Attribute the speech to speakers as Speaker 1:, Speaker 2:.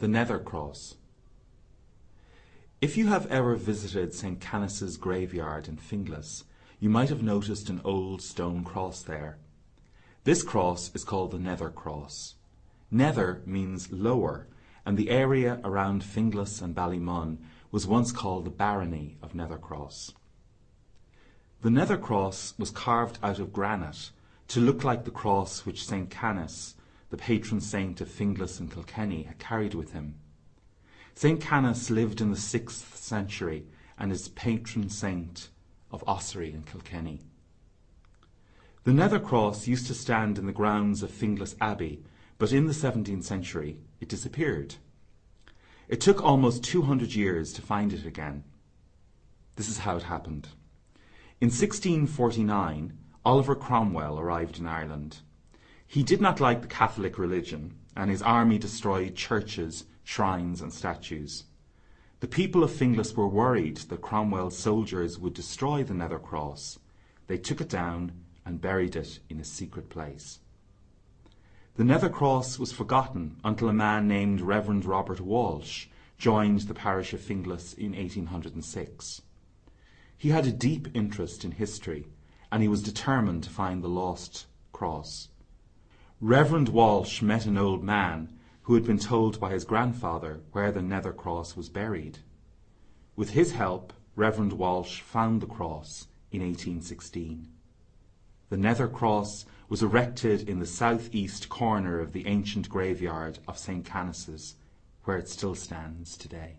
Speaker 1: The Nether Cross If you have ever visited St. Canice's graveyard in Finglas, you might have noticed an old stone cross there. This cross is called the Nether Cross. Nether means lower, and the area around Finglas and Ballymun was once called the Barony of Nethercross. The Nether Cross was carved out of granite to look like the cross which St. Canice, the patron saint of Finglas and Kilkenny, had carried with him. St. Canice lived in the sixth century and is patron saint of Ossory and Kilkenny. The Nether Cross used to stand in the grounds of Finglas Abbey, but in the 17th century it disappeared. It took almost 200 years to find it again. This is how it happened. In 1649, Oliver Cromwell arrived in Ireland. He did not like the Catholic religion, and his army destroyed churches, shrines, and statues. The people of Finglas were worried that Cromwell's soldiers would destroy the Nether Cross. They took it down and buried it in a secret place. The Nether Cross was forgotten until a man named Reverend Robert Walsh joined the parish of Finglas in 1806. He had a deep interest in history and he was determined to find the lost cross. Reverend Walsh met an old man who had been told by his grandfather where the Nether Cross was buried. With his help, Reverend Walsh found the cross in 1816. The Nether Cross was erected in the south-east corner of the ancient graveyard of St. Canice's, where it still stands today.